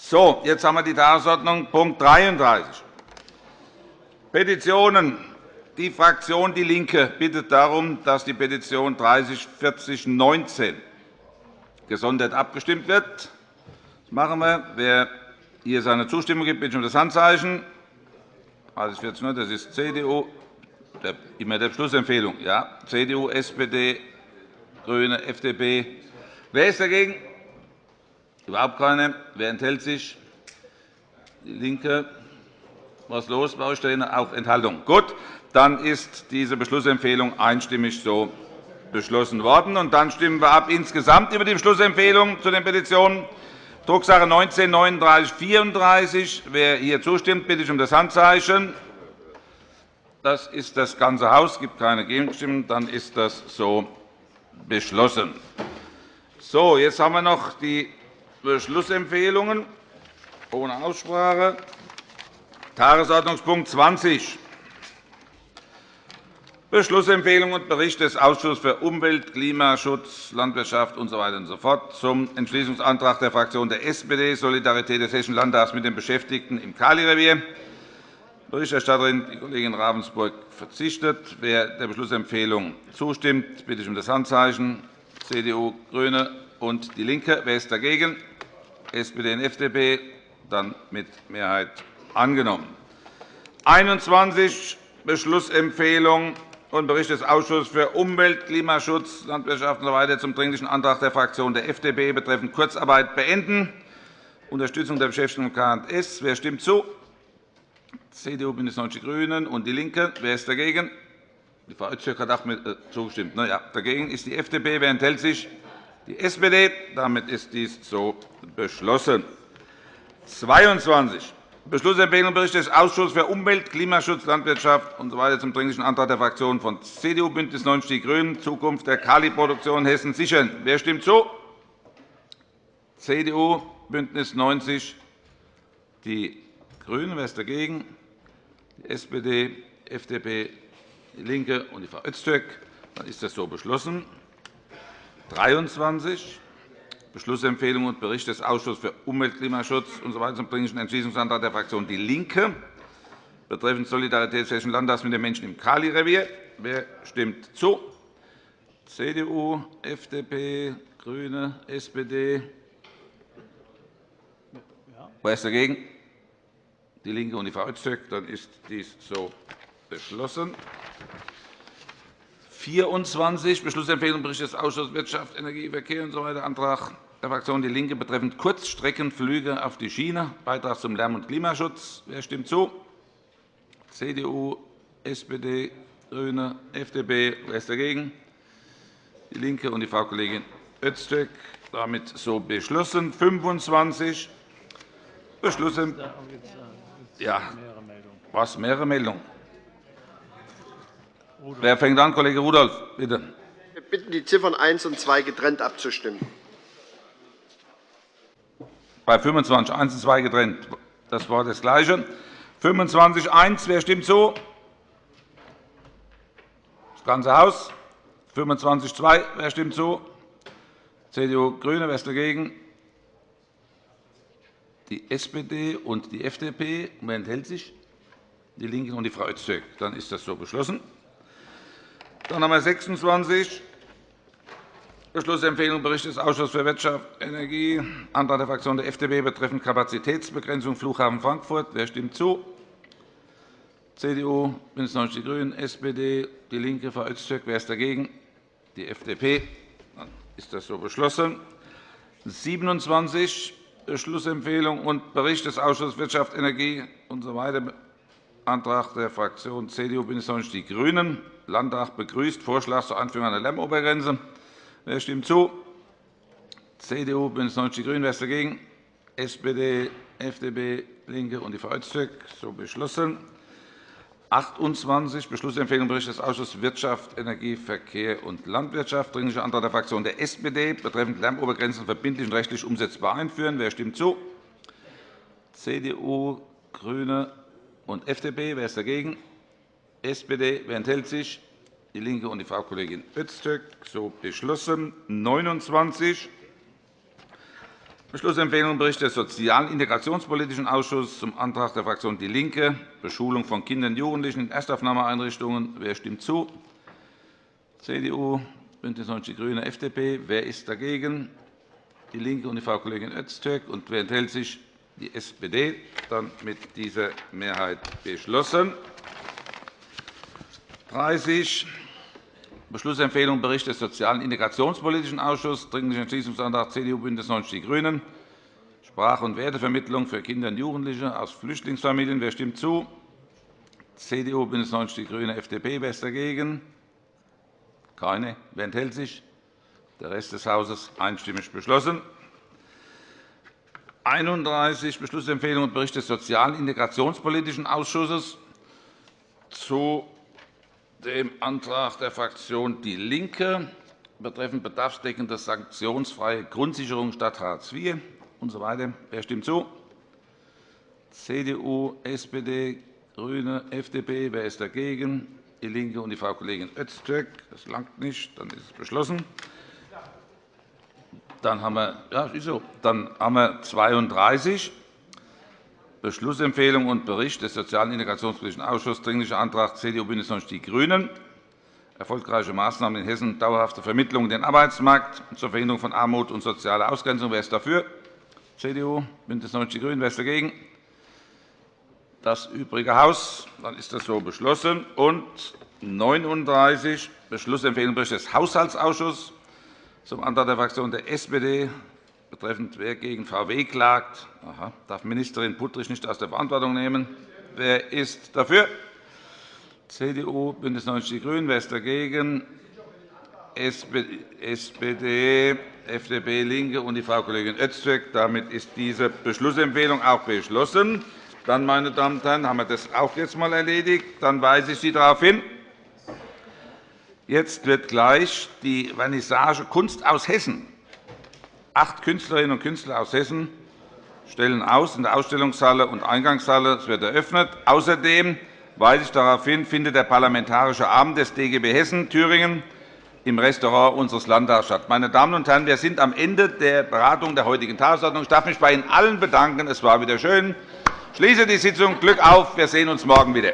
So, jetzt haben wir die Tagesordnung, Punkt 33. Petitionen. Die Fraktion DIE LINKE bittet darum, dass die Petition 304019 gesondert abgestimmt wird. Das machen wir. Wer hier seine Zustimmung gibt, bitte ich um das Handzeichen. 3040, das ist CDU, immer der Beschlussempfehlung. Ja, CDU, SPD, GRÜNE, FDP. Wer ist dagegen? Überhaupt keine. Wer enthält sich? DIE LINKE. Was los euch? Auch Enthaltung. Gut, dann ist diese Beschlussempfehlung einstimmig so beschlossen worden. Und dann stimmen wir ab insgesamt über die Beschlussempfehlung zu den Petitionen. Drucksache 19 3934. Wer hier zustimmt, bitte ich um das Handzeichen. Das ist das ganze Haus. Es gibt keine Gegenstimmen. Dann ist das so beschlossen. So, jetzt haben wir noch die Beschlussempfehlungen ohne Aussprache. Tagesordnungspunkt 20. Beschlussempfehlung und Bericht des Ausschusses für Umwelt, Klimaschutz, Landwirtschaft usw. So so zum Entschließungsantrag der Fraktion der SPD Solidarität des Hessischen Landtags mit den Beschäftigten im Kalirevier. Berichterstatterin, die Kollegin Ravensburg, verzichtet. Wer der Beschlussempfehlung zustimmt, bitte ich um das Handzeichen. CDU, GRÜNE und DIE LINKE. Wer ist dagegen? SPD und FDP. Dann mit Mehrheit angenommen. 21 Beschlussempfehlung und Bericht des Ausschusses für Umwelt, Klimaschutz, Landwirtschaft usw. So zum Dringlichen Antrag der Fraktion der FDP betreffend Kurzarbeit beenden, Unterstützung der Beschäftigten im K&S. Wer stimmt zu? CDU, BÜNDNIS 90 die GRÜNEN und DIE LINKE. Wer ist dagegen? Die Frau Öztürk hat auch mit äh, zugestimmt. Na ja, dagegen ist die FDP. Wer enthält sich? Die SPD. Damit ist dies so beschlossen. 22. Beschlussempfehlung Bericht des Ausschusses für Umwelt, Klimaschutz, Landwirtschaft usw. So zum Dringlichen Antrag der Fraktionen von CDU, BÜNDNIS 90 die GRÜNEN, Zukunft der Kaliproduktion Hessen sichern. Wer stimmt zu? CDU, BÜNDNIS 90 die GRÜNEN. Wer ist dagegen? Die SPD, FDP, DIE LINKE und die Frau Öztürk. Dann ist das so beschlossen. 23. Beschlussempfehlung und Bericht des Ausschusses für Umwelt, Klimaschutz usw. zum Dringlichen Entschließungsantrag der Fraktion DIE LINKE betreffend Solidarität Hessischen Landtags mit den Menschen im Kali-Revier. Wer stimmt zu? CDU, FDP, GRÜNE, SPD. Wer ist dagegen? DIE LINKE und die Frau Öztürk. Dann ist dies so beschlossen. 24 Beschlussempfehlung Bericht des Ausschusses Wirtschaft, Energie, Verkehr usw. So Antrag der Fraktion DIE LINKE betreffend Kurzstreckenflüge auf die Schiene, Beitrag zum Lärm- und Klimaschutz. Wer stimmt zu? CDU, SPD, GRÜNE, FDP. Wer ist dagegen? DIE LINKE und die Frau Kollegin Öztürk. Damit so beschlossen. 25 Beschlussempfehlung. Ja. Was? Mehrere Meldungen? Wer fängt an? Kollege Rudolph, bitte. Wir bitten, die Ziffern 1 und 2 getrennt abzustimmen. Bei 25 1 und 2 getrennt. Das war das Gleiche. 25 1. Wer stimmt zu? Das ganze Haus. 25 2. Wer stimmt zu? CDU, GRÜNE. Wer ist dagegen? Die SPD und die FDP. Wer enthält sich? Die LINKEN und die Frau Öztürk. Dann ist das so beschlossen. Dann haben wir 26. Beschlussempfehlung Bericht des Ausschusses für Wirtschaft, Energie, Antrag der Fraktion der FDP betreffend Kapazitätsbegrenzung Flughafen Frankfurt. Wer stimmt zu? CDU, BÜNDNIS 90 die GRÜNEN, SPD, DIE LINKE, Frau Öztürk. Wer ist dagegen? Die FDP. Dann ist das so beschlossen. 27. Beschlussempfehlung und Bericht des Ausschusses Wirtschaft, Energie usw. So Antrag der Fraktion CDU, BÜNDNIS 90 die GRÜNEN. Landtag begrüßt Vorschlag zur Einführung einer Lärmobergrenze. Wer stimmt zu? CDU, BÜNDNIS 90 die GRÜNEN. Wer ist dagegen? SPD, FDP, LINKE und die Öztürk. So beschlossen. 28. Beschlussempfehlung Bericht des Ausschusses Wirtschaft, Energie, Verkehr und Landwirtschaft. Dringlicher Antrag der Fraktion der SPD betreffend Lärmobergrenzen verbindlich und rechtlich umsetzbar einführen. Wer stimmt zu? CDU, GRÜNE und FDP. Wer ist dagegen? SPD. Wer enthält sich? DIE LINKE und die Frau Kollegin Öztürk. So beschlossen. 29. Beschlussempfehlung Bericht des Sozial- und Integrationspolitischen Ausschusses zum Antrag der Fraktion DIE LINKE, Beschulung von Kindern und Jugendlichen in Erstaufnahmeeinrichtungen. Wer stimmt zu? CDU, BÜNDNIS 90 die GRÜNEN, FDP. Wer ist dagegen? DIE LINKE und die Frau Kollegin Öztürk. Und wer enthält sich? Die SPD. Dann mit dieser Mehrheit beschlossen. 30. Beschlussempfehlung Bericht des Sozial- und Integrationspolitischen Ausschusses, Dringlicher Entschließungsantrag CDU, BÜNDNIS 90 die GRÜNEN, Sprache- und Wertevermittlung für Kinder und Jugendliche aus Flüchtlingsfamilien. Wer stimmt zu? CDU, BÜNDNIS 90 die GRÜNEN, FDP. Wer ist dagegen? Keine. Wer enthält sich? Der Rest des Hauses einstimmig beschlossen. 31 Beschlussempfehlung und Bericht des Sozial- und Integrationspolitischen Ausschusses zu dem Antrag der Fraktion DIE LINKE betreffend bedarfsdeckende sanktionsfreie Grundsicherung statt Hartz IV usw. Wer stimmt zu? CDU, SPD, GRÜNE, FDP. Wer ist dagegen? DIE LINKE und die Frau Kollegin Öztürk. Das langt nicht. Dann ist es beschlossen. Dann haben wir, ja, so. Dann haben wir 32 Beschlussempfehlung und Bericht des Sozial- und Integrationspolitischen Ausschusses, Dringlicher Antrag CDU, BÜNDNIS 90 die GRÜNEN, erfolgreiche Maßnahmen in Hessen, dauerhafte Vermittlung in den Arbeitsmarkt zur Verhinderung von Armut und sozialer Ausgrenzung. Wer ist dafür? CDU, BÜNDNIS 90 die GRÜNEN. Wer ist dagegen? Das übrige Haus. Dann ist das so beschlossen. Und 39 Beschlussempfehlung Bericht des Haushaltsausschusses zum Antrag der Fraktion der SPD betreffend wer gegen VW klagt, Aha, darf Ministerin Puttrich nicht aus der Verantwortung nehmen. Wer ist dafür? CDU, BÜNDNIS 90 die GRÜNEN. Wer ist dagegen? SPD, FDP, LINKE und die Frau Kollegin Öztürk. Damit ist diese Beschlussempfehlung auch beschlossen. Dann, meine Damen und Herren, haben wir das auch jetzt einmal erledigt. Dann weise ich Sie darauf hin. Jetzt wird gleich die Vernissage Kunst aus Hessen Acht Künstlerinnen und Künstler aus Hessen stellen aus in der Ausstellungshalle und Eingangshalle. Es wird eröffnet. Außerdem weise ich darauf hin, findet der Parlamentarische Abend des DGB Hessen Thüringen im Restaurant unseres Landtags statt. Meine Damen und Herren, wir sind am Ende der Beratung der heutigen Tagesordnung. Ich darf mich bei Ihnen allen bedanken. Es war wieder schön. Ich schließe die Sitzung. Glück auf. Wir sehen uns morgen wieder.